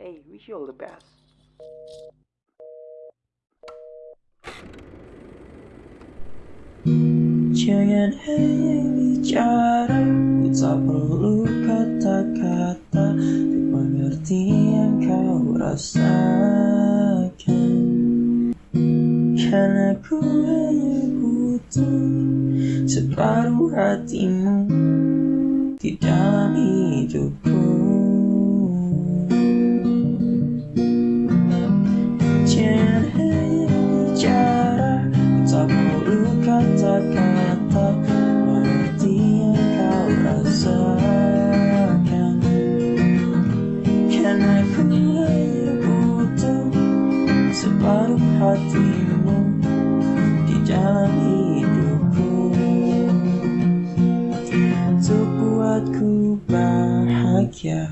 Hey, wish you all the best. Jangan hanya bicara Ku tak perlu kata-kata Untuk mengerti yang kau rasakan Karena ku hanya butuh Separuh hatimu Separuh hatimu Di dalam hidupku. Untuk buatku bahagia